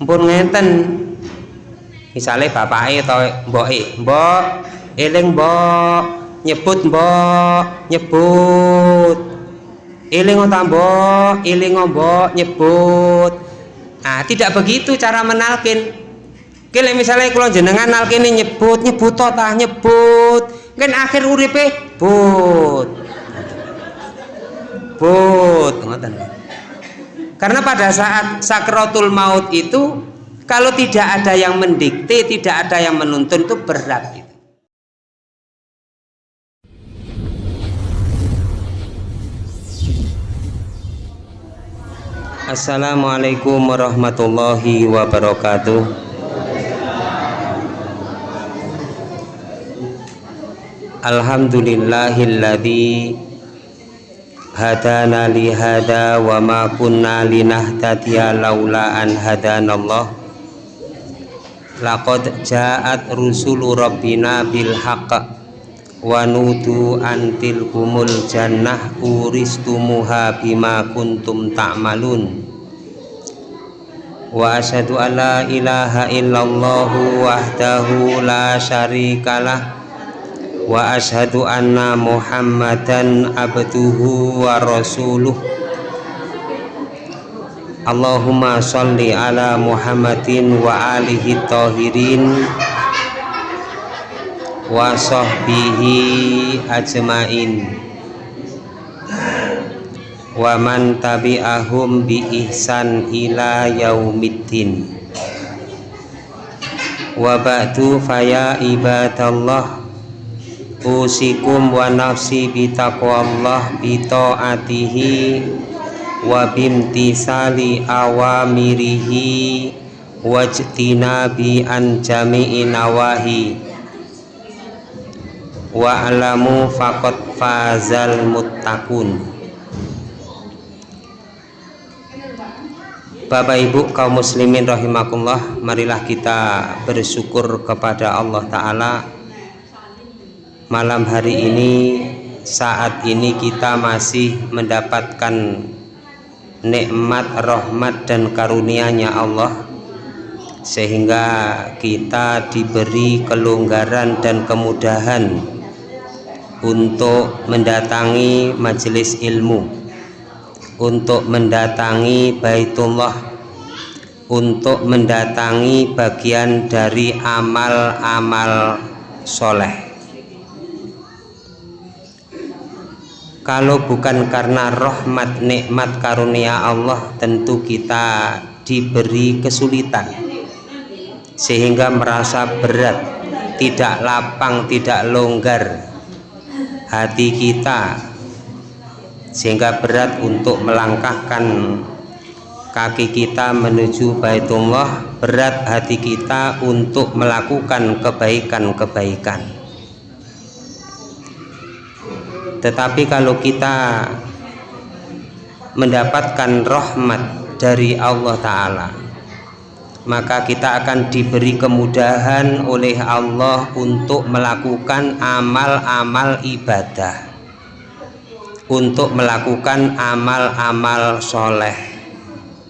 pun ngeten. Misalnya bapak atau mbok mbok eling mbok nyebut mbok nyebut. Eling ta mbok eling mbok nyebut. Nah tidak begitu cara menalkin. Kile misalnya kalau jenengan nalkin nyebut nyebut ta nyebut. Kan akhir uripe but. But ngoten karena pada saat sakratul maut itu kalau tidak ada yang mendikte, tidak ada yang menuntun itu berat gitu. Assalamualaikum warahmatullahi wabarakatuh. Alhamdulillahilladzi hadana li hada wa ma kunna linahtadiya laula an hadanallah laqad ja'at rusulu rabbina bil haqq wa nudu antil kumul jannah uristumuha bima kuntum ta'malun. Wa asyhadu an la ilaha illallah wahdahu la syarikalah wa ashadu anna muhammadan abduhu wa rasuluh. Allahumma salli ala muhammadin wa alihi tahirin wa sahbihi ajmain. Wa man tabi'ahum bi ihsan ila yaumiddin. Wa ba'du faya ibadallah usikum wa nafsi bitaqwallah bitaatihi wa bimtisali awamirihi wajtinabi an jami'i nawahi. Wa alamu faqad fazal muttaqun. Bapak Ibu kaum muslimin rahimakumullah marilah kita bersyukur kepada Allah Ta'ala malam hari ini saat ini kita masih mendapatkan nikmat rahmat dan karunia-Nya Allah. Sehingga kita diberi kelonggaran dan kemudahan untuk mendatangi majelis ilmu untuk mendatangi Baitullah untuk mendatangi bagian dari amal-amal soleh kalau bukan karena rahmat nikmat karunia Allah tentu kita diberi kesulitan. Sehingga merasa berat tidak lapang tidak longgar hati kita. Sehingga berat untuk melangkahkan kaki kita menuju Baitullah. Berat hati kita untuk melakukan kebaikan-kebaikan tetapi kalau kita mendapatkan rahmat dari Allah Ta'ala maka kita akan diberi kemudahan oleh Allah untuk melakukan amal-amal ibadah untuk melakukan amal-amal soleh.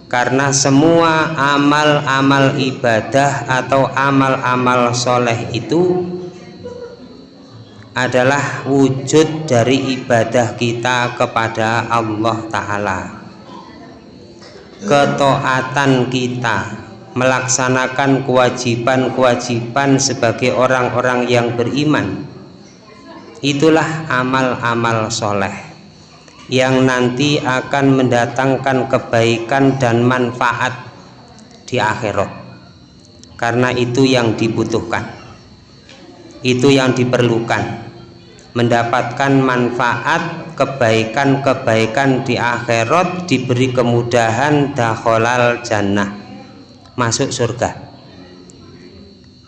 Karena semua amal-amal ibadah atau amal-amal soleh itu adalah wujud dari ibadah kita kepada Allah Ta'ala. Ketaatan kita melaksanakan kewajiban-kewajiban sebagai orang-orang yang beriman. Itulah amal-amal soleh yang nanti akan mendatangkan kebaikan dan manfaat di akhirat. Karena itu yang dibutuhkan itu yang diperlukan mendapatkan manfaat kebaikan-kebaikan di akhirat diberi kemudahan dakhalal jannah masuk surga.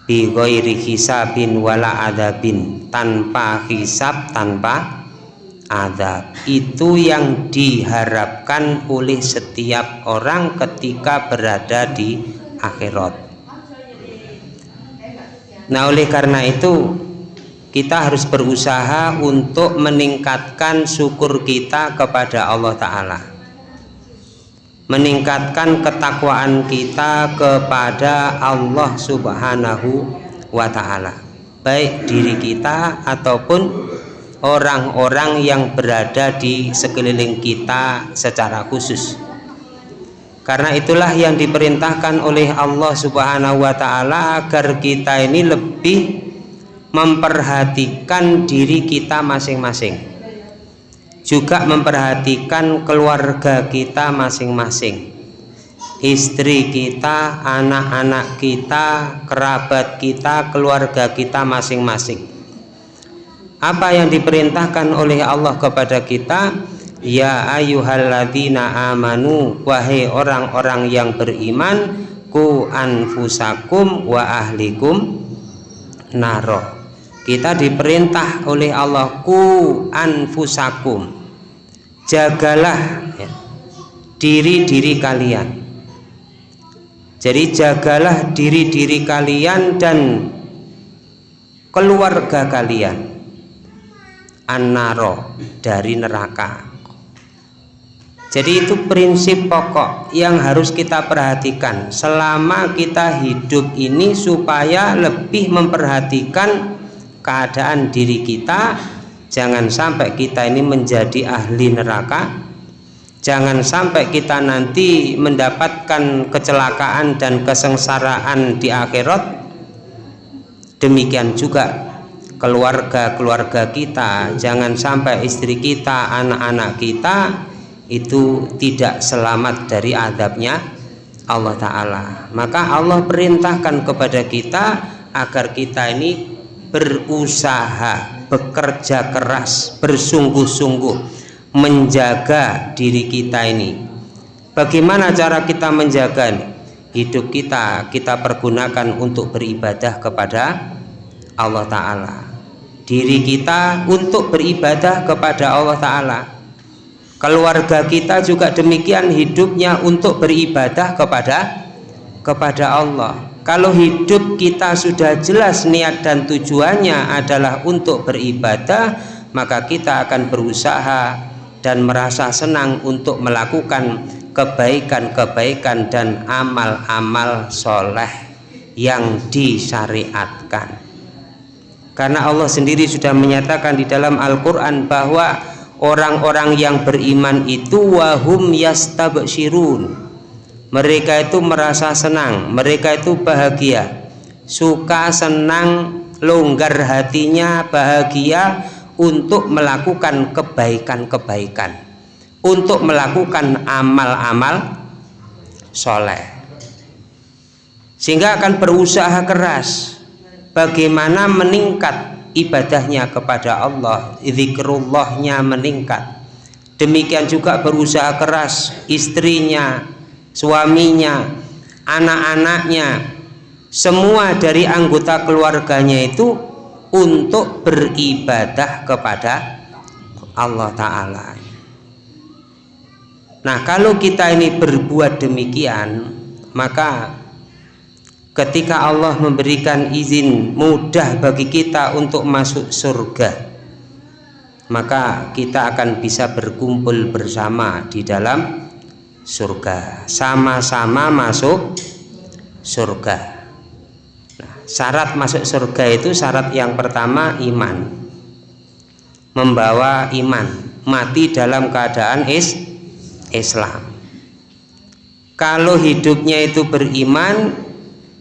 Bi hisabin wala adabin tanpa hisab tanpa adab. Itu yang diharapkan oleh setiap orang ketika berada di akhirat. Nah oleh karena itu kita harus berusaha untuk meningkatkan syukur kita kepada Allah Ta'ala. Meningkatkan ketakwaan kita kepada Allah Subhanahu wa taala. Baik diri kita ataupun orang-orang yang berada di sekeliling kita secara khusus. Karena itulah yang diperintahkan oleh Allah Subhanahu wa taala agar kita ini lebih memperhatikan diri kita masing-masing. Juga memperhatikan keluarga kita masing-masing. Istri kita, anak-anak kita, kerabat kita, keluarga kita masing-masing. Apa yang diperintahkan oleh Allah kepada kita? Ya ayyuhalladzina amanu wahai orang-orang yang beriman ku anfusakum wa ahlikum naro kita diperintah oleh Allah ku anfusakum. Jagalah ya, diri-diri kalian. Jadi jagalah diri-diri kalian dan keluarga kalian. Annaro dari neraka. Jadi itu prinsip pokok yang harus kita perhatikan selama kita hidup ini supaya lebih memperhatikan keadaan diri kita jangan sampai kita ini menjadi ahli neraka. Jangan sampai kita nanti mendapatkan kecelakaan dan kesengsaraan di akhirat. Demikian juga keluarga-keluarga kita. Jangan sampai istri kita anak-anak kita itu tidak selamat dari adabnya Allah Ta'ala. Maka Allah perintahkan kepada kita agar kita ini berusaha, bekerja keras, bersungguh-sungguh menjaga diri kita ini. Bagaimana cara kita menjaga hidup kita? Kita pergunakan untuk beribadah kepada Allah Ta'ala. Diri kita untuk beribadah kepada Allah Ta'ala. Keluarga kita juga demikian hidupnya untuk beribadah kepada kepada Allah kalau hidup kita sudah jelas niat dan tujuannya adalah untuk beribadah maka kita akan berusaha dan merasa senang untuk melakukan kebaikan-kebaikan dan amal-amal soleh yang disyariatkan. Karena Allah sendiri sudah menyatakan di dalam Al-Quran bahwa orang-orang yang beriman itu wahum yastabshirun mereka itu merasa senang mereka itu bahagia. Suka senang longgar hatinya bahagia untuk melakukan kebaikan-kebaikan. Untuk melakukan amal-amal soleh. Sehingga akan berusaha keras bagaimana meningkat ibadahnya kepada Allah zikrullahnya meningkat. Demikian juga berusaha keras istrinya suaminya, anak-anaknya, semua dari anggota keluarganya itu untuk beribadah kepada Allah Ta'ala. Nah, kalau kita ini berbuat demikian, maka ketika Allah memberikan izin mudah bagi kita untuk masuk surga, maka kita akan bisa berkumpul bersama di dalam surga. Sama-sama masuk surga. Nah, syarat masuk surga itu syarat yang pertama iman. Membawa iman. Mati dalam keadaan is Islam. Kalau hidupnya itu beriman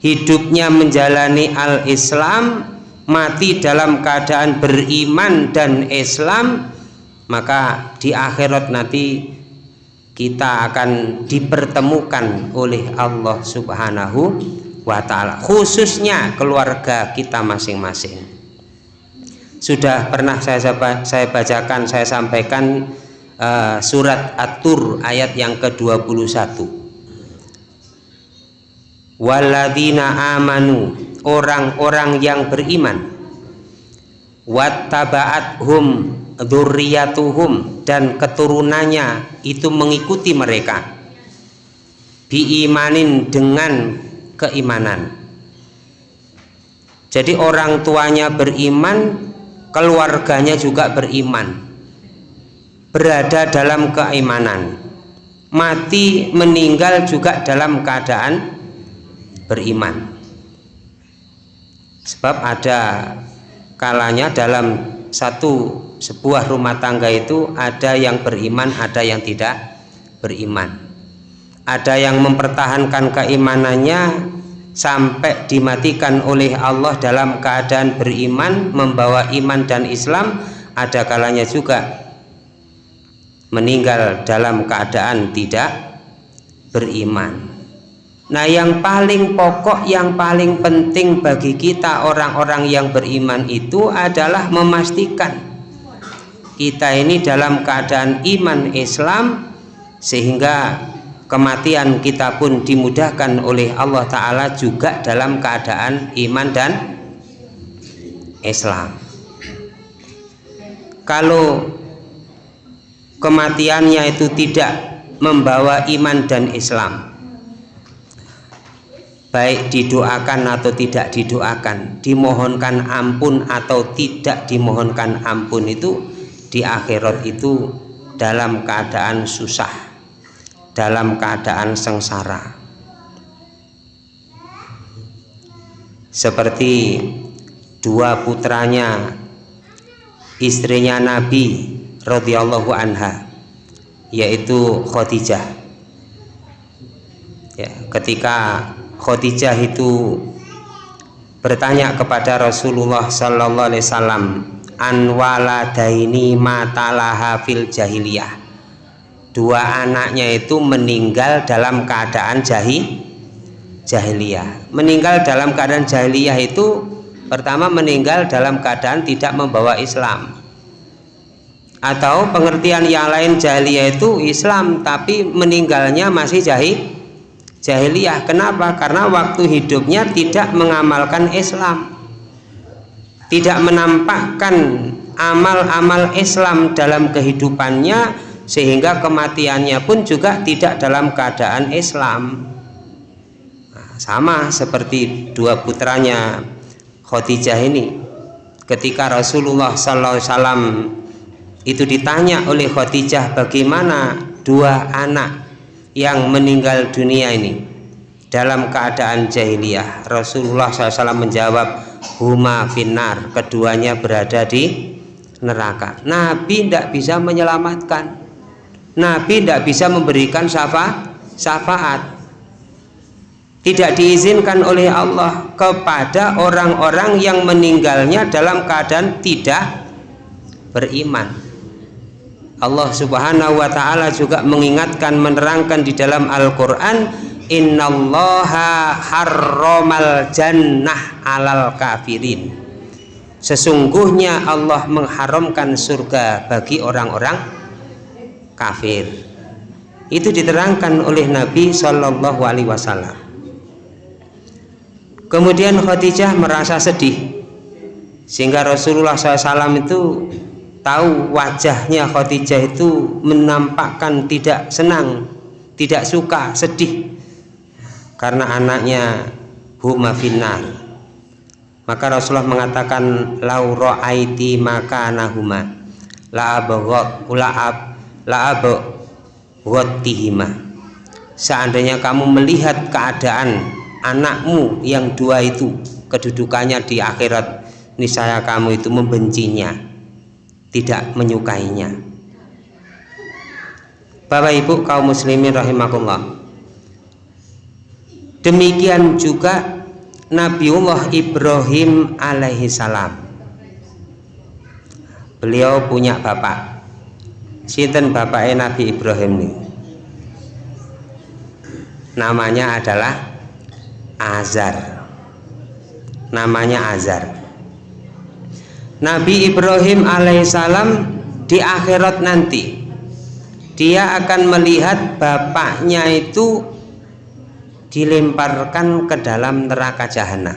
hidupnya menjalani al-Islam mati dalam keadaan beriman dan Islam maka di akhirat nanti kita akan dipertemukan oleh Allah Subhanahu wa taala khususnya keluarga kita masing-masing. Sudah pernah saya saya bacakan saya sampaikan uh, surat At-Tur ayat yang ke-21. Waladina amanu orang-orang yang beriman wattaba'athum dzurriyyatuhum dan keturunannya itu mengikuti mereka. Biimanin dengan keimanan. Jadi orang tuanya beriman keluarganya juga beriman. Berada dalam keimanan. Mati meninggal juga dalam keadaan beriman. Sebab ada kalanya dalam satu sebuah rumah tangga itu ada yang beriman ada yang tidak beriman. Ada yang mempertahankan keimanannya sampai dimatikan oleh Allah dalam keadaan beriman membawa iman dan Islam ada kalanya juga meninggal dalam keadaan tidak beriman. Nah yang paling pokok yang paling penting bagi kita orang-orang yang beriman itu adalah memastikan kita ini dalam keadaan iman Islam sehingga kematian kita pun dimudahkan oleh Allah Ta'ala juga dalam keadaan iman dan Islam. Kalau kematiannya itu tidak membawa iman dan Islam baik didoakan atau tidak didoakan dimohonkan ampun atau tidak dimohonkan ampun itu di akhirat itu dalam keadaan susah dalam keadaan sengsara. Seperti dua putranya istrinya Nabi radhiyallahu anha yaitu Khadijah. Ya ketika Khadijah itu bertanya kepada Rasulullah sallallahu alaihi wasallam an waladaini matalaha fil jahiliyah. Dua anaknya itu meninggal dalam keadaan jahi jahiliyah. Meninggal dalam keadaan jahiliyah itu pertama meninggal dalam keadaan tidak membawa Islam. Atau pengertian yang lain jahiliyah itu Islam tapi meninggalnya masih jahil jahiliyah. Kenapa? Karena waktu hidupnya tidak mengamalkan Islam tidak menampakkan amal-amal Islam dalam kehidupannya sehingga kematiannya pun juga tidak dalam keadaan Islam. Nah, sama seperti dua putranya Khadijah ini. Ketika Rasulullah SAW itu ditanya oleh Khadijah bagaimana dua anak yang meninggal dunia ini dalam keadaan jahiliyah Rasulullah SAW menjawab huma finar keduanya berada di neraka. Nabi tidak bisa menyelamatkan. Nabi tidak bisa memberikan syafa, syafaat. Tidak diizinkan oleh Allah kepada orang-orang yang meninggalnya dalam keadaan tidak beriman. Allah Subhanahu wa taala juga mengingatkan menerangkan di dalam Al-Qur'an innallaha harramal jannah alal kafirin. Sesungguhnya Allah mengharamkan surga bagi orang-orang kafir. Itu diterangkan oleh Nabi Wasallam. Kemudian Khadijah merasa sedih sehingga Rasulullah SAW itu tahu wajahnya Khadijah itu menampakkan tidak senang tidak suka sedih karena anaknya huma finnar maka Rasulullah mengatakan lau ra'aiti maka nahuma la abghad ulaab la abghadtihima seandainya kamu melihat keadaan anakmu yang dua itu kedudukannya di akhirat niscaya kamu itu membencinya tidak menyukainya. Bapak Ibu kaum muslimin rahimakumullah demikian juga Nabiullah Ibrahim alaihi salam. Beliau punya bapak. Sinten bapaknya Nabi Ibrahim ini? Namanya adalah Azar namanya Azar Nabi Ibrahim alaihissalam di akhirat nanti dia akan melihat bapaknya itu dilemparkan ke dalam neraka jahanam.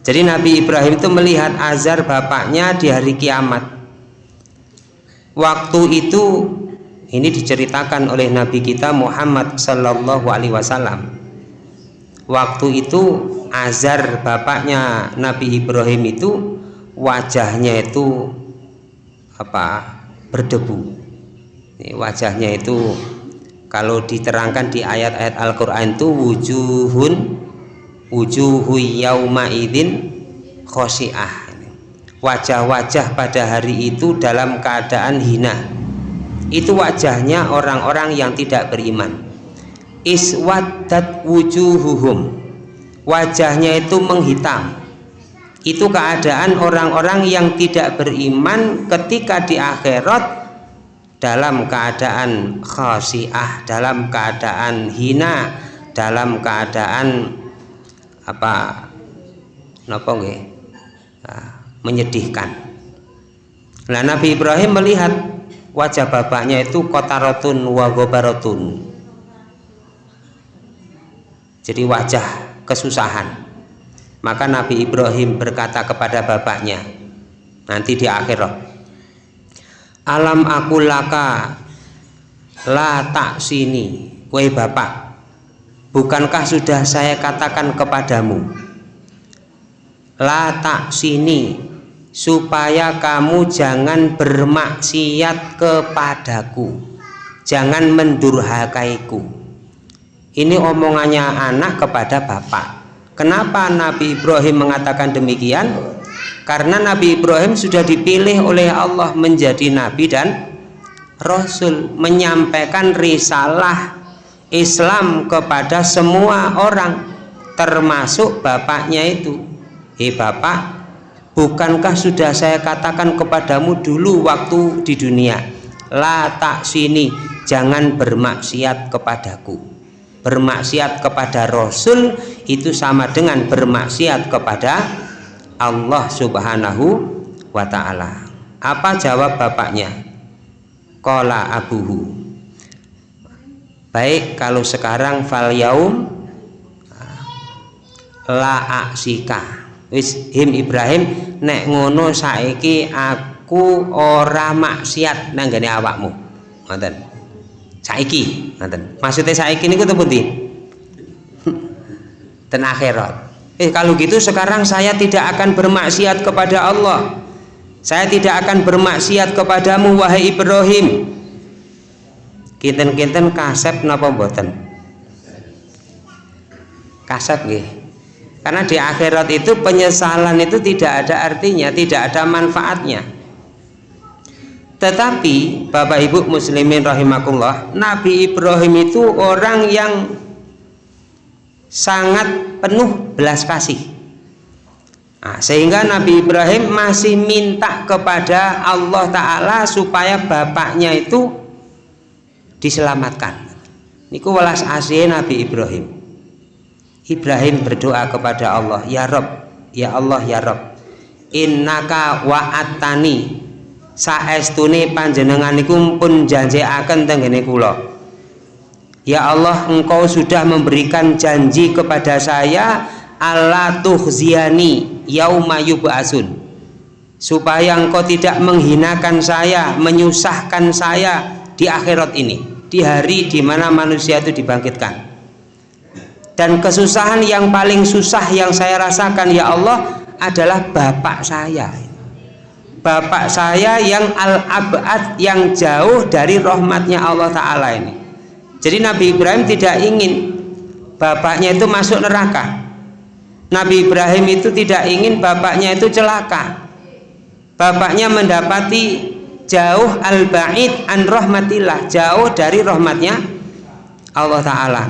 Jadi Nabi Ibrahim itu melihat azar bapaknya di hari kiamat. Waktu itu ini diceritakan oleh Nabi kita Muhammad Sallallahu Alaihi Wasallam. Waktu itu Azar bapaknya Nabi Ibrahim itu wajahnya itu apa? Berdebu. Wajahnya itu kalau diterangkan di ayat-ayat Al-Qur'an itu wujuhun wujuhu yauma idin khosiah wajah-wajah pada hari itu dalam keadaan hina. Itu wajahnya orang-orang yang tidak beriman. Iswaddat wujuhuhum. Wajahnya itu menghitam. Itu keadaan orang-orang yang tidak beriman ketika di akhirat dalam keadaan khasiah dalam keadaan hina dalam keadaan apa napa nggih? Nah, menyedihkan. Nah Nabi Ibrahim melihat wajah bapaknya itu kotarotun wa gobarotun jadi wajah kesusahan. Maka Nabi Ibrahim berkata kepada bapaknya nanti di akhirat alam aku laka la tak sini woi bapak. Bukankah sudah saya katakan kepadamu? La tak sini supaya kamu jangan bermaksiat kepadaku. Jangan mendurhakaiku. Ini omongannya anak kepada bapak. Kenapa Nabi Ibrahim mengatakan demikian karena Nabi Ibrahim sudah dipilih oleh Allah menjadi nabi dan rasul menyampaikan risalah Islam kepada semua orang termasuk bapaknya itu. Hei bapak bukankah sudah saya katakan kepadamu dulu waktu di dunia? La tak sini jangan bermaksiat kepadaku. Bermaksiat kepada Rasul itu sama dengan bermaksiat kepada Allah subhanahu wa ta'ala. Apa jawab bapaknya? Kola abuhu. Baik kalau sekarang fal yaum la aksika. Wis him Ibrahim nek ngono saiki aku ora maksiat nanggane awakmu. Ngoten. Saiki ngoten. Maksudnya saiki niku temen pundi? Ten akhirat eh kalau gitu sekarang saya tidak akan bermaksiat kepada Allah. Saya tidak akan bermaksiat kepadamu wahai Ibrahim. Kinten-kinten kasep napa mboten? Kasep nggih. Karena di akhirat itu penyesalan itu tidak ada artinya tidak ada manfaatnya. Tetapi Bapak Ibu muslimin rahimakumullah Nabi Ibrahim itu orang yang sangat penuh belas kasih. Nah, sehingga Nabi Ibrahim masih minta kepada Allah Ta'ala supaya bapaknya itu diselamatkan. Niku welas asih Nabi Ibrahim. Ibrahim berdoa kepada Allah ya Rob ya Allah ya Rob innaka wa'atani saestune panjenengan niku pun janjiaken tenggene kula Ya Allah engkau sudah memberikan janji kepada saya Allah tuhziani yauma yub'asun supaya engkau tidak menghinakan saya menyusahkan saya di akhirat ini di hari di mana manusia itu dibangkitkan. Dan kesusahan yang paling susah yang saya rasakan ya Allah adalah bapak saya. Bapak saya yang al-abad yang jauh dari rahmatnya Allah Ta'ala ini jadi Nabi Ibrahim tidak ingin bapaknya itu masuk neraka. Nabi Ibrahim itu tidak ingin bapaknya itu celaka. Bapaknya mendapati jauh al-ba'id an rahmatillah jauh dari rahmatnya Allah Ta'ala.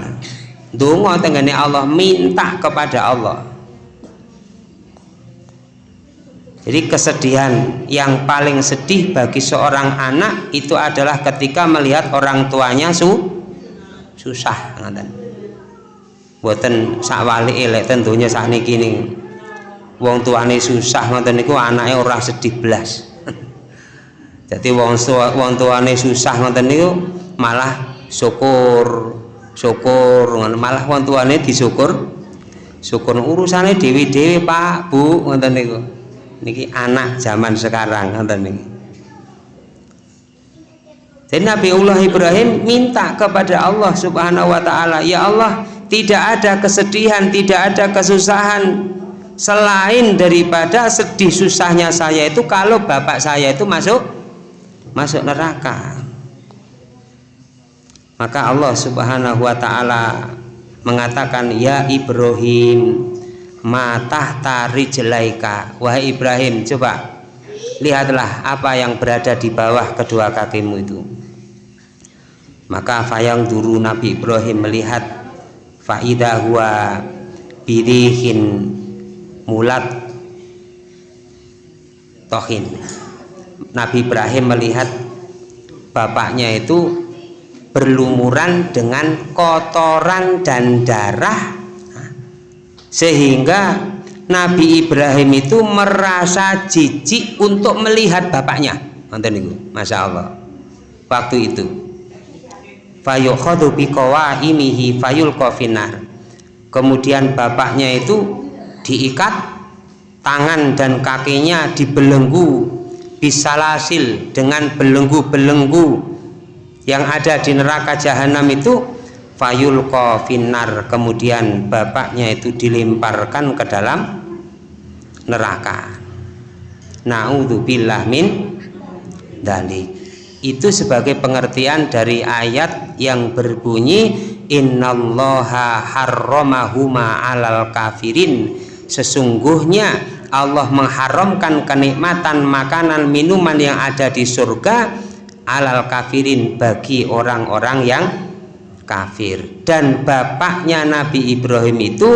Dungo tenggane Allah minta kepada Allah. Jadi kesedihan yang paling sedih bagi seorang anak itu adalah ketika melihat orang tuanya su susah ngaten buatan sakwali elek tentunya saat ini kini wong tuane susah ngoten niku anaknya ora sedih belas jadi wong wong tuane susah ngoten niku malah syukur syukur malah wong tuane disyukur syukur. Urusannya dewi dewi pak bu ngoten niku. Niki anak zaman sekarang ngoten niku jadi Allah Ibrahim minta kepada Allah Subhanahu wa taala, "Ya Allah, tidak ada kesedihan, tidak ada kesusahan selain daripada sedih susahnya saya itu kalau bapak saya itu masuk masuk neraka." maka Allah subhanahu wa ta'ala mengatakan ya Ibrahim matah tari jelaika wahai Ibrahim coba lihatlah apa yang berada di bawah kedua kakimu itu maka fayang duru Nabi Ibrahim melihat faidah huwa mulat tohin. Nabi Ibrahim melihat bapaknya itu berlumuran dengan kotoran dan darah. Sehingga Nabi Ibrahim itu merasa jijik untuk melihat bapaknya. Itu Masya Allah. Waktu itu fayukhadu biqawaimihi fayul kofinar kemudian bapaknya itu diikat tangan dan kakinya dibelenggu bisalasil dengan belenggu-belenggu yang ada di neraka jahanam itu fayul kofinar kemudian bapaknya itu dilemparkan ke dalam neraka. Naudzubillah min dalik itu sebagai pengertian dari ayat yang berbunyi innallaha harramahuma alal kafirin. Sesungguhnya Allah mengharamkan kenikmatan makanan minuman yang ada di surga alal kafirin bagi orang-orang yang kafir. Dan bapaknya Nabi Ibrahim itu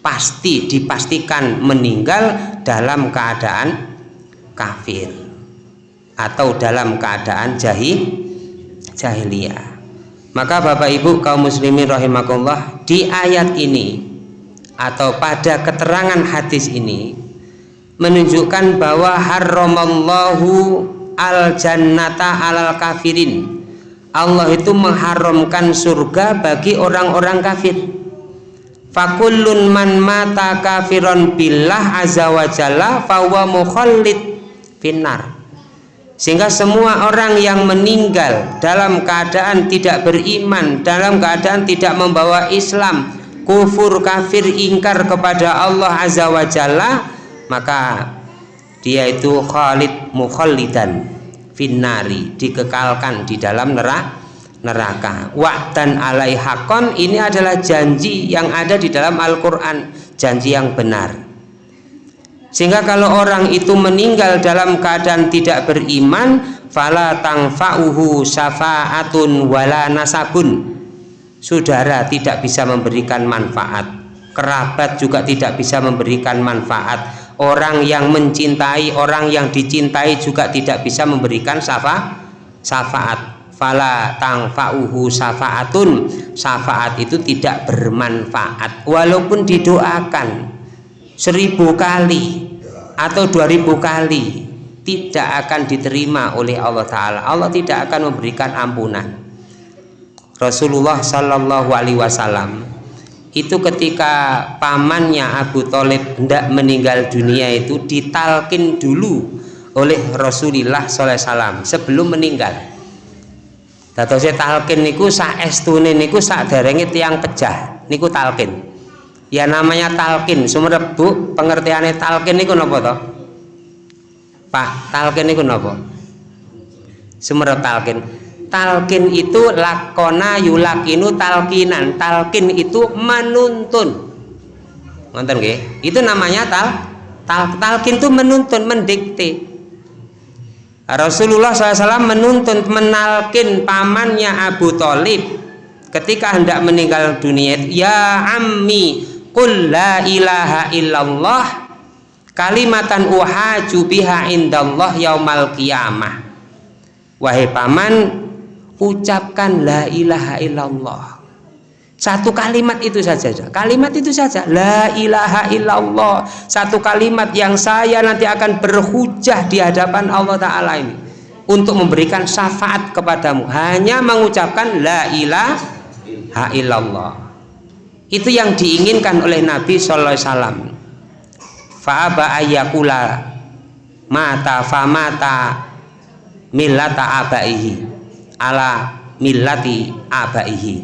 pasti dipastikan meninggal dalam keadaan kafir atau dalam keadaan jahil jahiliyah. Maka Bapak Ibu kaum muslimin rahimakumullah di ayat ini atau pada keterangan hadis ini menunjukkan bahwa haramallahu al jannata alal kafirin. Allah itu mengharamkan surga bagi orang-orang kafir. Fakullun man mata kafiron billah azza wa jalla fawa mukhallid finnar sehingga semua orang yang meninggal dalam keadaan tidak beriman dalam keadaan tidak membawa Islam kufur kafir ingkar kepada Allah azza wa jalla maka dia itu khalid mukhallidan finnari dikekalkan di dalam neraka neraka. Wa'dan alaihakon ini adalah janji yang ada di dalam Al-Quran janji yang benar sehingga kalau orang itu meninggal dalam keadaan tidak beriman fala tangfa'uhu syafa'atun wala nasabun. Saudara tidak bisa memberikan manfaat. Kerabat juga tidak bisa memberikan manfaat. Orang yang mencintai orang yang dicintai juga tidak bisa memberikan syafa syafaat. Fala tangfa'uhu syafaatun. Syafaat itu tidak bermanfaat. Walaupun didoakan seribu kali atau dua ribu kali tidak akan diterima oleh Allah Ta'ala. Allah tidak akan memberikan ampunan. Rasulullah Shallallahu Alaihi Wasallam itu ketika pamannya Abu Talib hendak meninggal dunia itu ditalkin dulu oleh Rasulullah SAW sebelum meninggal. Dato saya talkin niku saestune niku sak derenge tiang pecah niku talkin ya namanya talkin sumerep bu. Pengertiannya talkin niku nopo toh Pak talkin niku nopo sumerep talkin talkin itu lakona yulakinu talkinan talkin itu menuntun. Ngonten nggih? Itu namanya tal, tal talkin itu menuntun mendikte. Rasulullah SAW menuntun menalkin pamannya Abu Talib ketika hendak meninggal dunia. Ya ammi qul la ilaha illallah kalimatan uhaju biha indallah yaumal qiyamah. Wahai paman ucapkan la ilaha illallah. Satu kalimat itu saja kalimat itu saja. La ilaha illallah. Satu kalimat yang saya nanti akan berhujah di hadapan Allah Ta'ala ini untuk memberikan syafaat kepadamu. Hanya mengucapkan la ilaha illallah itu yang diinginkan oleh Nabi Sallallahu Alaihi Wasallam. Fa'aba ayyakula mata famata millata abaihi. Ala millati abaihi.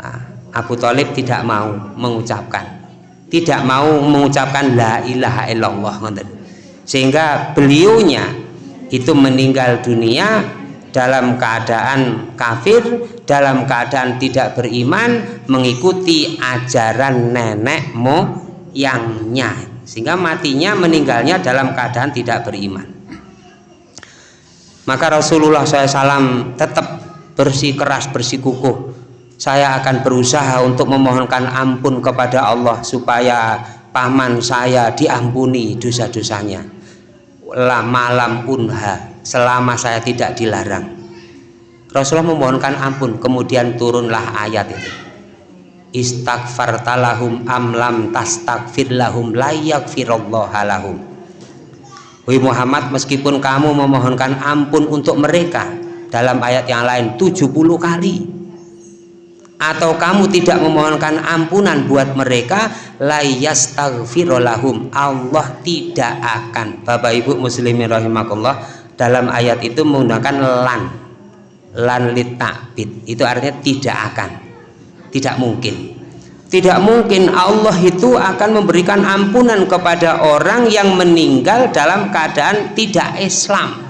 Nah, Abu Talib tidak mau mengucapkan. Tidak mau mengucapkan la ilaha illallah sehingga beliaunya itu meninggal dunia dalam keadaan kafir dalam keadaan tidak beriman mengikuti ajaran nenek moyangnya sehingga matinya meninggalnya dalam keadaan tidak beriman. Maka Rasulullah SAW tetap bersih keras bersih kukuh. Saya akan berusaha untuk memohonkan ampun kepada Allah supaya paman saya diampuni dosa-dosanya. Malam unha selama saya tidak dilarang. Rasulullah memohonkan ampun kemudian turunlah ayat itu. Istaghfartalahum amlam tastaghfir lahum layak lahum. Wahai Muhammad meskipun kamu memohonkan ampun untuk mereka dalam ayat yang lain 70 kali atau kamu tidak memohonkan ampunan buat mereka layastaghfirulahum Allah tidak akan. Bapak Ibu muslimin rahimakumullah dalam ayat itu menggunakan lan. Lan litakbid. Itu artinya tidak akan. Tidak mungkin. Tidak mungkin Allah itu akan memberikan ampunan kepada orang yang meninggal dalam keadaan tidak Islam.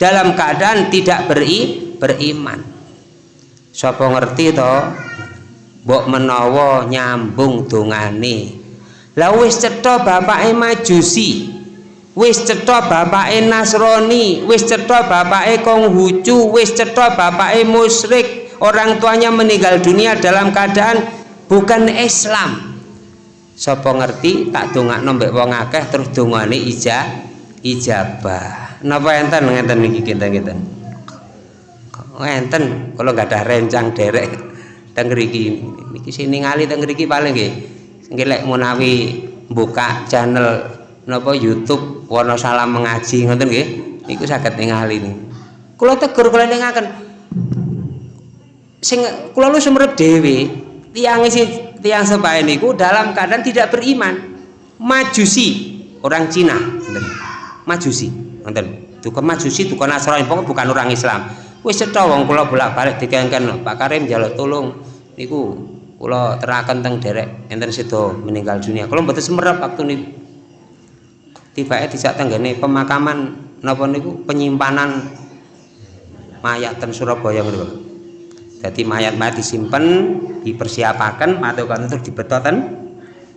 Dalam keadaan tidak beri beriman. Siapa ngerti toh? Mbok menawa nyambung dongane. Lah wis cetha bapake majusi wis cetha bapake Nasrani wis cetha bapake Konghucu wis cetha bapake musyrik. Orang tuanya meninggal dunia dalam keadaan bukan Islam. Sapa ngerti? Tak dongakno mbek wong akeh terus dongane ija ijabah. Napa enten? Ngenten niki kinten-kinten enten kalau nggak ada rencang derek. Teng niki sini ngali teng paling nggih. Nggih lek buka channel napa YouTube warna salam mengaji ngoten nggih? Niku saged ningali nih kula tegur kula ningaken sing kula lu sumrep dhewe tiang isi tiang sebae niku dalam keadaan tidak beriman. Majusi orang Cina ngoten. Majusi ngoten. Tukang majusi tukang Nasrani pokoknya bukan orang Islam. Wis cetha wong kula bolak-balik dikengken Pak Karim jaluk tolong niku kula terakan teng derek enten sedo meninggal dunia. Kula mboten semerap waktu niku tibake dijak tenggene pemakaman napa niku penyimpanan mayat ten Surabaya niku. Jadi mayat-mayat disimpan, dipersiapakan, matukan untuk dibetoten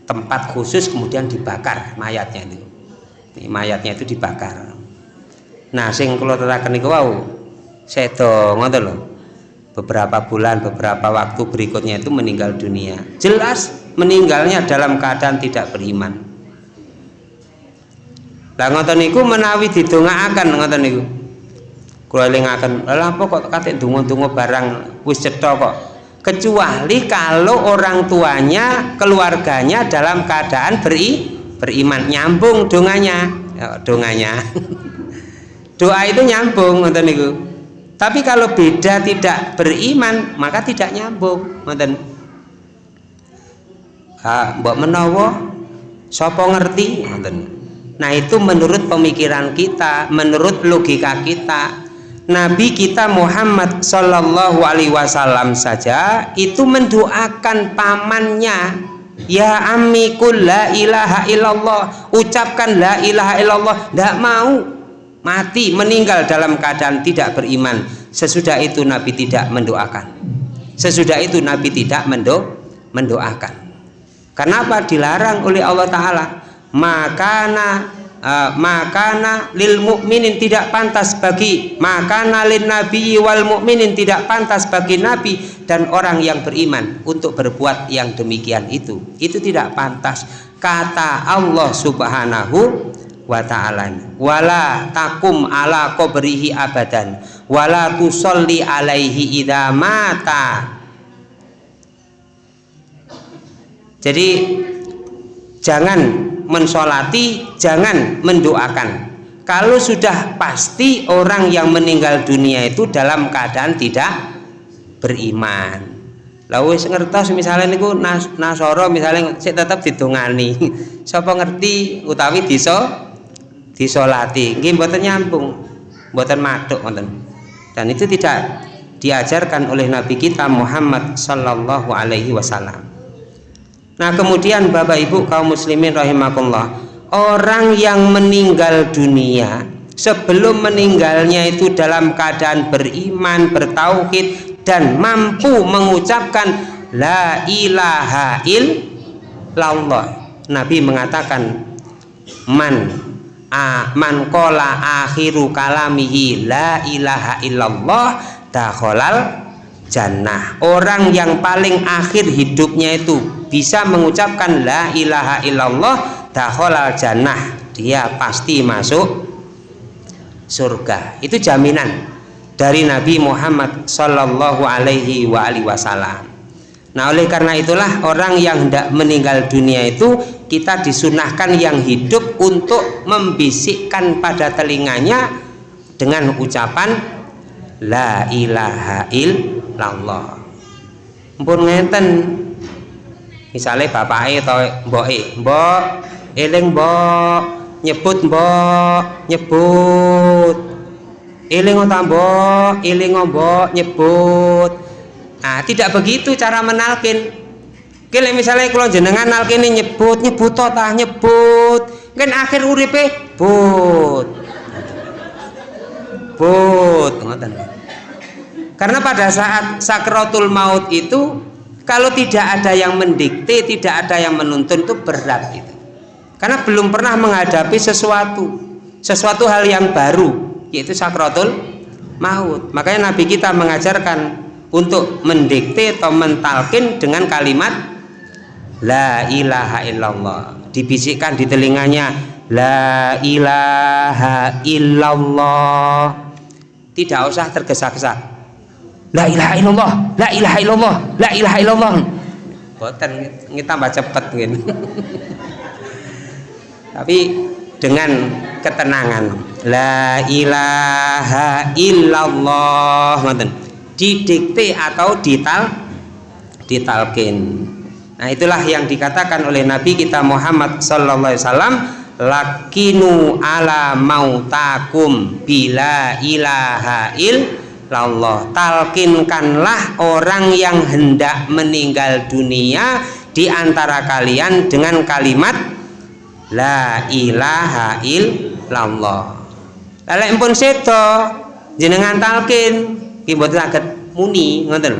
tempat khusus kemudian dibakar mayatnya itu. Ini mayatnya itu dibakar. Nah, sing kula teraken niku wau sedo ngoten lho. Beberapa bulan, beberapa waktu berikutnya itu meninggal dunia. Jelas meninggalnya dalam keadaan tidak beriman lah ngoten niku menawi didongaaken ngoten niku. Kula elingaken lha apa kok kate donga-donga barang wis cetha kok? Kecuali kalau orang tuanya keluarganya dalam keadaan beri beriman nyambung donganya. Ya, donganya. Doa itu nyambung ngoten niku. Tapi kalau beda tidak beriman maka tidak nyambung ngoten. Ah mbok menawa sapa ngerti ngoten Nah itu menurut pemikiran kita, menurut logika kita. Nabi kita Muhammad Shallallahu Alaihi Wasallam saja itu mendoakan pamannya Ya amikul la ilaha illallah Ucapkan la ilaha illallah Tidak mau mati meninggal dalam keadaan tidak beriman. Sesudah itu Nabi tidak mendoakan. Sesudah itu Nabi tidak mendo mendoakan. Kenapa? Dilarang oleh Allah Ta'ala makana uh, makana lil mukminin tidak pantas bagi makana lin nabi wal mukminin tidak pantas bagi nabi dan orang yang beriman untuk berbuat yang demikian itu. Itu tidak pantas. Kata Allah subhanahu wa ta'ala wala takum ala qabrihi abadan wala tusalli alaihi idha mata. Jadi jangan mensolati jangan mendoakan. Kalau sudah pasti orang yang meninggal dunia itu dalam keadaan tidak beriman. Lalu ngertos misalnya niku nas, nasoro misalnya saya tetap didongani. Siapa ngerti utawi diso disolati? Nggih mboten nyambung. Mboten maduk dan itu tidak diajarkan oleh nabi kita Muhammad sallallahu alaihi wasallam Nah kemudian Bapak Ibu kaum muslimin rahimakumullah Orang yang meninggal dunia Sebelum meninggalnya itu dalam keadaan beriman, bertauhid dan mampu mengucapkan la ilaha illallah. Nabi mengatakan man a man kola akhiru kalamihi la ilaha illallah dakhalal jannah. Orang yang paling akhir hidupnya itu bisa mengucapkan la ilaha illallah dakhalal jannah. Dia pasti masuk surga. Itu jaminan dari Nabi Muhammad Sallallahu Alaihi Wasallam. Nah oleh karena itulah orang yang hendak meninggal dunia itu kita disunahkan yang hidup untuk membisikkan pada telinganya dengan ucapan La ilaha illallah. Mpun ngeten. Misalnya bapak atau mbok mbok eling mbok nyebut mbok nyebut. Eling mbok eling mbok nyebut. Nah tidak begitu cara menalkin. Kile misalnya kalau jenengan nalkini nyebut nyebut tah nyebut. Kan akhir uripe but. But karena pada saat sakratul maut itu kalau tidak ada yang mendikte tidak ada yang menuntun itu berat itu. Karena belum pernah menghadapi sesuatu sesuatu hal yang baru yaitu sakratul maut. Makanya nabi kita mengajarkan untuk mendikte atau mentalkin dengan kalimat La ilaha illallah. Dibisikkan di telinganya La ilaha illallah. Tidak usah tergesa-gesa La ilaha illallah La ilaha illallah La ilaha illallah. Boten tambah cepet tapi dengan ketenangan. La ilaha illallah didikte atau dital ditalkin. Nah itulah yang dikatakan oleh Nabi kita Muhammad Sallallahu Alaihi Wasallam lakinu ala mautakum bila ilaha illallah talkinkanlah orang yang hendak meninggal dunia di antara kalian dengan kalimat la ilaha illallah. Lalu pun seto jenengan talkin. Ki mboten muni ngoten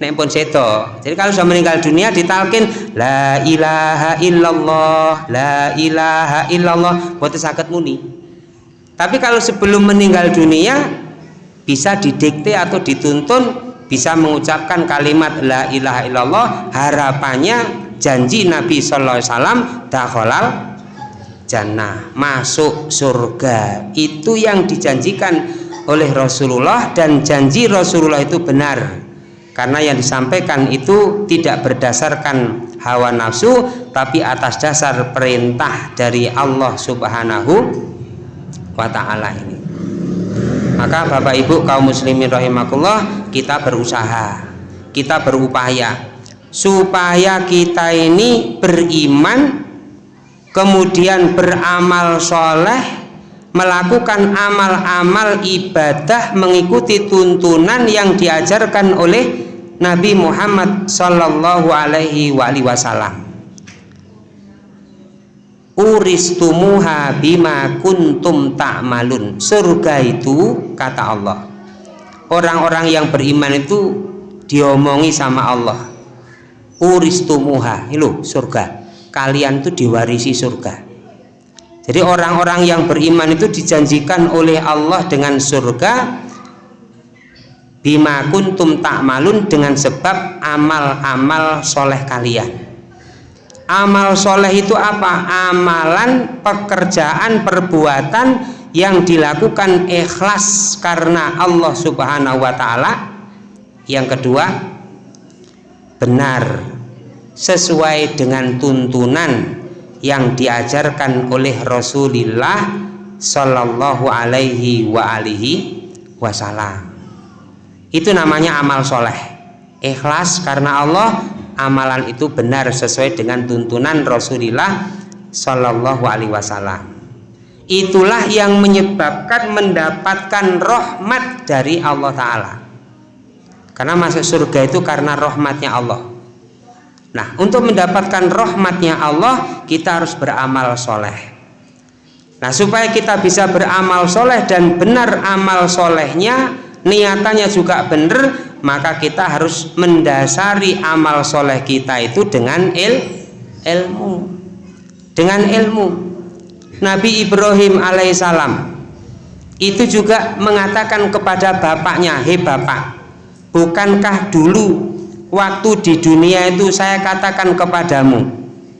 nek pun seto jadi kalau sudah meninggal dunia ditalkin la ilaha illallah la ilaha illallah buat sakit muni. Tapi kalau sebelum meninggal dunia bisa didikte atau dituntun bisa mengucapkan kalimat la ilaha illallah harapannya janji Nabi Sallallahu Alaihi Wasallam dakhalal jannah masuk surga. Itu yang dijanjikan oleh Rasulullah dan janji Rasulullah itu benar. Karena yang disampaikan itu tidak berdasarkan hawa nafsu tapi atas dasar perintah dari Allah subhanahu wa ta'ala ini maka bapak ibu kaum muslimin rahimakumullah kita berusaha kita berupaya supaya kita ini beriman kemudian beramal soleh melakukan amal-amal ibadah mengikuti tuntunan yang diajarkan oleh Nabi Muhammad Sallallahu Alaihi Wasallam uristumuha bima kuntum ta'malun. Surga itu kata Allah. Orang-orang yang beriman itu diomongi sama Allah. Uristumuha itu surga. Kalian itu diwarisi surga. Jadi orang-orang yang beriman itu dijanjikan oleh Allah dengan surga bima kuntum ta'malun dengan sebab amal-amal soleh kalian amal soleh itu apa? amalan, pekerjaan, perbuatan yang dilakukan ikhlas karena Allah subhanahu wa ta'ala. Yang kedua benar sesuai dengan tuntunan yang diajarkan oleh Rasulullah Sallallahu alaihi wa alihi wasallam. Itu namanya amal soleh. Ikhlas karena Allah amalan itu benar sesuai dengan tuntunan Rasulullah Shallallahu Alaihi Wasallam. Itulah yang menyebabkan mendapatkan rahmat dari Allah Ta'ala. Karena masuk surga itu karena rahmatnya Allah. Nah untuk mendapatkan rahmatnya Allah kita harus beramal soleh. Nah supaya kita bisa beramal soleh dan benar amal solehnya niatannya juga benar maka kita harus mendasari amal soleh kita itu dengan il, ilmu. Dengan ilmu. Nabi Ibrahim alaihissalam itu juga mengatakan kepada bapaknya hei bapak bukankah dulu waktu di dunia itu saya katakan kepadamu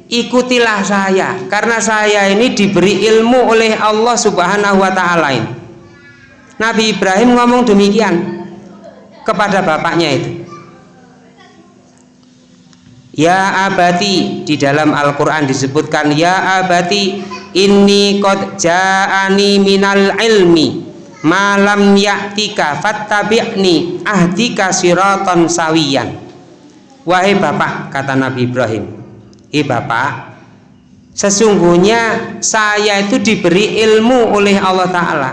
ikutilah saya karena saya ini diberi ilmu oleh Allah subhanahu wa ta'ala Nabi Ibrahim ngomong demikian kepada bapaknya itu. Ya abati di dalam Al-Quran disebutkan Ya abati inni qad ja'ani minal ilmi malam ya'tika fattabi'ni ahdika siratan sawiyan. Wahai bapak kata Nabi Ibrahim eh bapak sesungguhnya saya itu diberi ilmu oleh Allah Ta'ala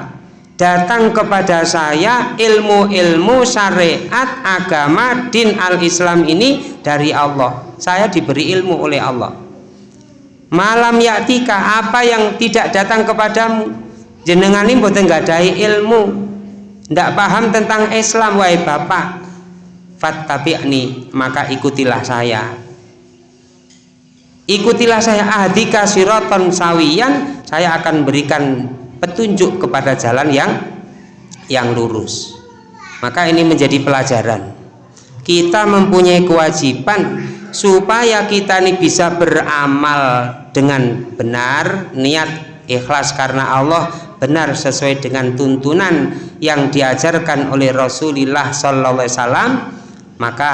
datang kepada saya ilmu-ilmu syariat agama din al-islam ini dari Allah. Saya diberi ilmu oleh Allah. Malam yaktika apa yang tidak datang kepadamu? Jenengan ini buatan gadai ilmu. Tidak paham tentang Islam wahai bapak. Fattabi'ni maka ikutilah saya. Ikutilah saya ahdika siroton sawiyan saya akan berikan petunjuk kepada jalan yang yang lurus. Maka ini menjadi pelajaran. Kita mempunyai kewajiban supaya kita ini bisa beramal dengan benar niat ikhlas karena Allah benar sesuai dengan tuntunan yang diajarkan oleh Rasulullah Wasallam maka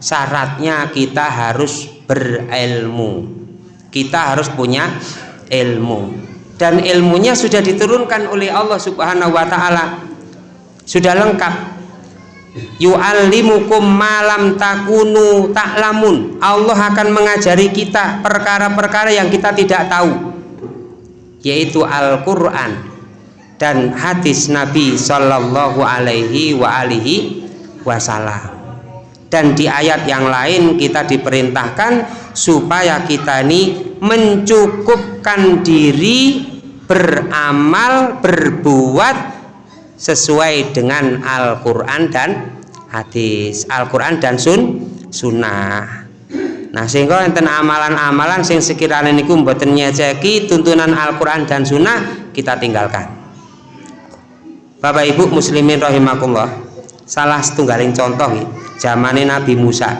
syaratnya kita harus berilmu. Kita harus punya ilmu dan ilmunya sudah diturunkan oleh Allah subhanahu wa ta'ala. Sudah lengkap. Yu'allimukum malam takunu ta'lamun. Allah akan mengajari kita perkara-perkara yang kita tidak tahu. Yaitu Al-Quran dan hadis Nabi Shallallahu alaihi wa alihi wasallam. Dan di ayat yang lain kita diperintahkan supaya kita ini mencukupkan diri beramal berbuat sesuai dengan Al-Quran dan hadis. Al-Quran dan sun sunnah. Nah sehingga enten amalan-amalan sing sekiranya niku mboten nyeceki tuntunan Al-Quran dan sunnah kita tinggalkan. Bapak Ibu muslimin rahimakumullah salah setunggaling contoh zamannya Nabi Musa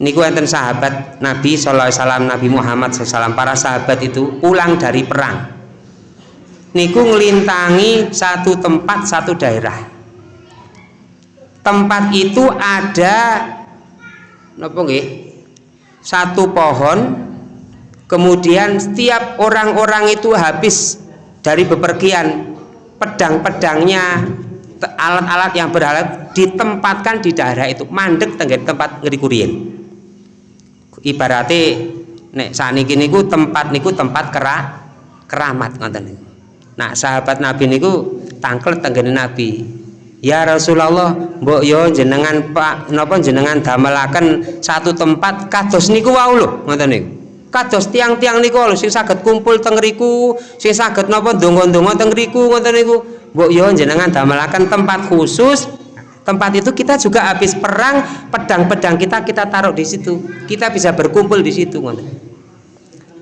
niku enten sahabat Nabi Sallallahu Alaihi Nabi Muhammad SAW para sahabat itu pulang dari perang. Niku ngelintangi satu tempat satu daerah. Tempat itu ada nopo nggih? Satu pohon kemudian setiap orang-orang itu habis dari bepergian pedang-pedangnya alat-alat yang beralat ditempatkan di daerah itu. Mandek tenggen tempat ngerikurin ibaratnya nek saniki niku tempat niku tempat kera keramat ngoten nah sahabat nabi niku tangkel tenggen nabi. Ya Rasulullah mbok yo jenengan Pak napa jenengan damelaken satu tempat kados niku wau lho ngoten niku. Kados tiang-tiang niku lho sing saged kumpul teng riku sing saged napa ndonga-ndonga teng riku ngoten niku. Mbok yo jenengan damelaken tempat khusus tempat itu kita juga habis perang pedang-pedang kita kita taruh di situ. Kita bisa berkumpul di situ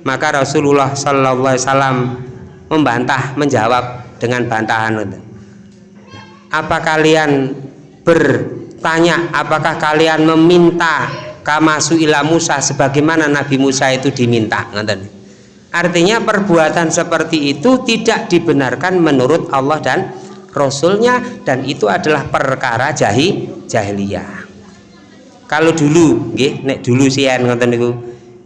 maka Rasulullah Sallallahu Alaihi Wasallam membantah menjawab dengan bantahan apa kalian bertanya apakah kalian meminta kamasu ila Musa sebagaimana Nabi Musa itu diminta artinya perbuatan seperti itu tidak dibenarkan menurut Allah dan Rasulnya dan itu adalah perkara jahi jahiliyah. Kalau dulu nggih nek dulu sian ngoten niku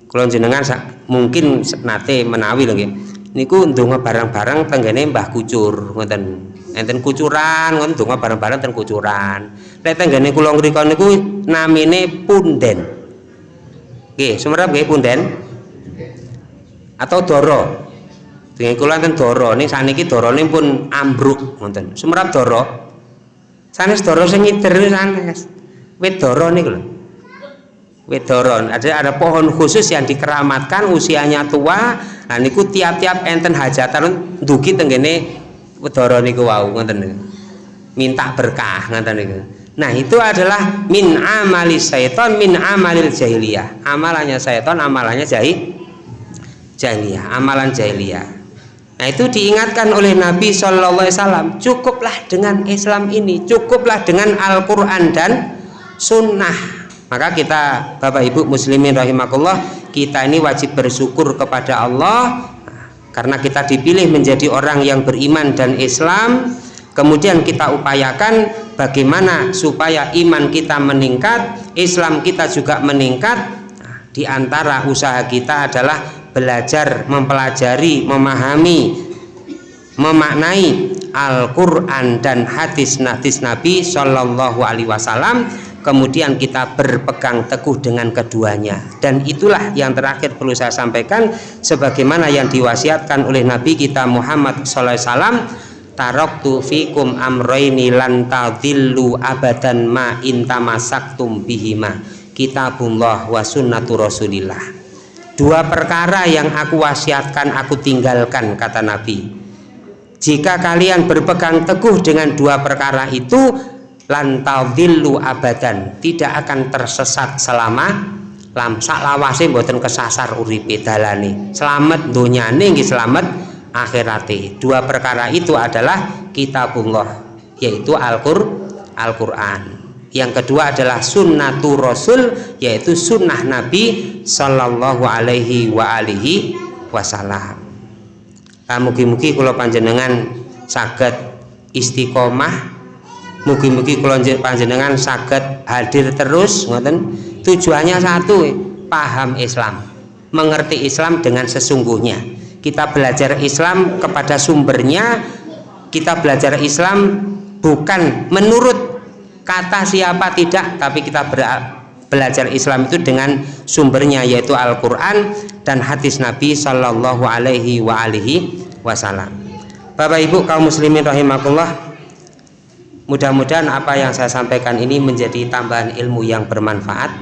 kula jenengan mungkin nate menawi lho nggih. Niku ndonga barang-barang tenggene Mbah Kucur ngoten. Enten kucuran ngoten ndonga barang-barang ten kucuran. Nek tenggene kula ngrika niku namine punden. Nggih sumerep nggih punden. Atau doro dengan kula enten doro ning saniki dorone pun ambruk ngoten sumerap doro sanes doro sing ngider sanes. Wit doro niku lho. Wit doro ada ada pohon khusus yang dikeramatkan usianya tua. Nah niku tiap-tiap enten hajatan dugi tenggene doro niku wau ngoten minta berkah ngaten niku. Nah itu adalah min amali syaiton min amalil jahiliyah. Amalannya syaiton amalannya jahil jahiliyah. Amalan jahiliyah Nah itu diingatkan oleh Nabi Shallallahu Alaihi Wasallam cukuplah dengan Islam ini cukuplah dengan Al-Quran dan Sunnah. Maka kita Bapak Ibu Muslimin rahimakumullah kita ini wajib bersyukur kepada Allah karena kita dipilih menjadi orang yang beriman dan Islam. Kemudian kita upayakan bagaimana supaya iman kita meningkat Islam kita juga meningkat. Nah, di antara usaha kita adalah belajar, mempelajari, memahami, memaknai Al-Quran dan hadis-hadis Nabi Shallallahu Alaihi Wasallam. Kemudian kita berpegang teguh dengan keduanya. Dan itulah yang terakhir perlu saya sampaikan. Sebagaimana yang diwasiatkan oleh Nabi kita Muhammad Sallallahu Alaihi Wasallam taroktu fikum amroini lan tadillu abadan ma intamasaktum bihima. Kitabullah wa sunnatu rasulillah dua perkara yang aku wasiatkan aku tinggalkan kata Nabi. Jika kalian berpegang teguh dengan dua perkara itu lantadillu abadan tidak akan tersesat selama lam. Lawase mboten kesasar uripe dalane. Selamat donyane nggih selamat akhirate. Dua perkara itu adalah kitabullah yaitu Al-Qur'an. Al yang kedua adalah sunnatur rasul yaitu sunnah nabi sallallahu alaihi wa alihi wasallam. Nah, mugi-mugi kalau panjenengan saged istiqomah. Mugi-mugi kalau panjenengan saged hadir terus ngoten. Tujuannya satu paham Islam. Mengerti Islam dengan sesungguhnya. Kita belajar Islam kepada sumbernya. Kita belajar Islam bukan menurut kata siapa tidak tapi kita belajar Islam itu dengan sumbernya yaitu Al-Quran dan hadis Nabi Shallallahu Alaihi wa alihi Wasallam. Bapak Ibu kaum muslimin rahimakumullah mudah-mudahan apa yang saya sampaikan ini menjadi tambahan ilmu yang bermanfaat.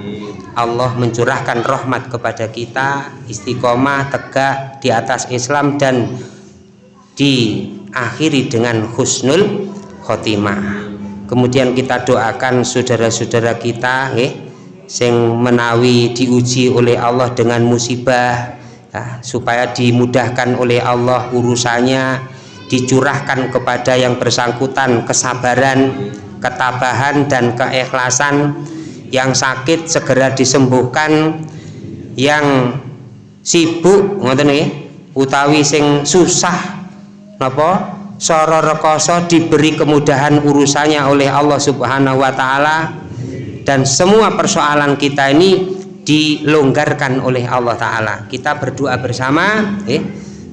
Allah mencurahkan rahmat kepada kita istiqomah tegak di atas Islam dan diakhiri dengan husnul khotimah kemudian kita doakan saudara-saudara kita nggih sing menawi diuji oleh Allah dengan musibah ya, supaya dimudahkan oleh Allah urusannya dicurahkan kepada yang bersangkutan kesabaran ketabahan dan keikhlasan yang sakit segera disembuhkan yang sibuk ngoten nggih utawi sing susah napa Soro rekoso diberi kemudahan urusannya oleh Allah subhanahu wa ta'ala dan semua persoalan kita ini dilonggarkan oleh Allah ta'ala. Kita berdoa bersama eh,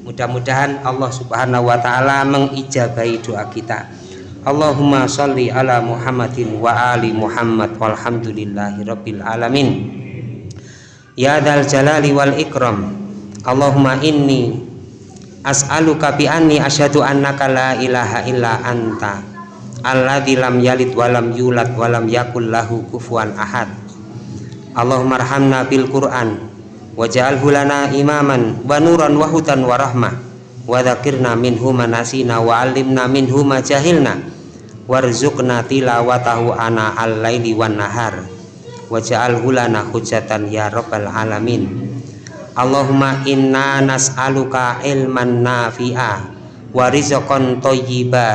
mudah-mudahan Allah subhanahu wa ta'ala mengijabai doa kita. Allahumma salli ala Muhammadin wa ali Muhammad walhamdulillahi rabbil alamin. Ya dal jalali wal ikram. Allahumma inni as'aluka bi anni asyhadu annaka la ilaha illa anta alladzi lam yalid walam yulad walam yakul lahu kufuwan ahad. Allahumma arhamna bil Qur'an waj'alhu lana imaman wa nuran wa hudan wa rahmah wa dzakirna minhu manasina wa 'allimna minhu ma jahilna warzuqna tilawatahu ana al-laili wan nahar waj'alhu lana hujatan ya rabbal alamin Allahumma inna nas'aluka ilman nafi'a wa rizqan thayyiba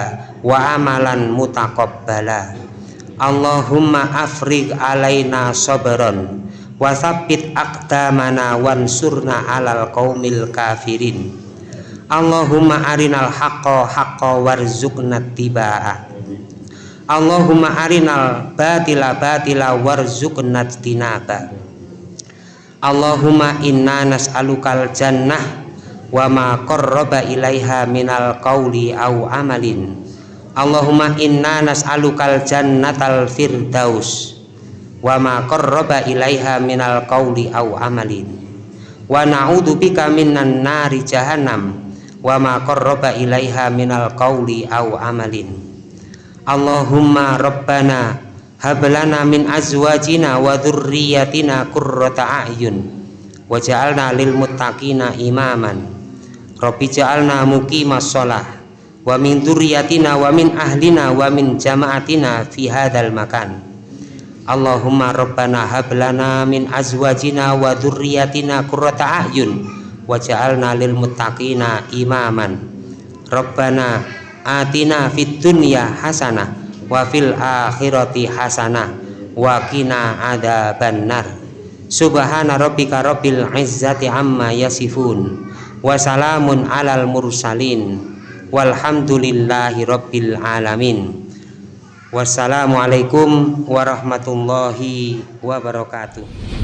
wa amalan mutaqabbala. Allahumma afriq alaina sabran wa tsabbit aqdamana wansurna alal qaumil kafirin. Allahumma arinal haqqa haqqa warzuqna tibaa Allahumma arinal batila batila warzuqna tinaba Allahumma inna nas'alukal jannah wa ma qarraba ilaiha minal qawli au amalin. Allahumma inna nas'alukal jannatal firdaus wa ma qarraba ilaiha minal qawli au amalin. Wa na'udzu bika minan nari jahannam wa ma qarraba ilaiha minal qawli au amalin. Allahumma rabbana hablana min azwajina wa dzurriyyatina qurrata a'yun. Waj'alna lil muttaqina imaman. Rabbi ja'alna muqimas shalah. Wa min dzurriyyatina wa min ahlina wa min jama'atina fi hadzal makan. Allahumma rabbana hab lana min azwajina wa dzurriyyatina qurrata a'yun. Waj'alna lil muttaqina imaman. Rabbana atina fid dunya hasanah wa fil akhirati hasanah wa qina adzabannar subhana rabbika rabbil izzati amma yasifun wa salamun alal mursalin walhamdulillahi rabbil alamin. Wassalamualaikum warahmatullahi wabarakatuh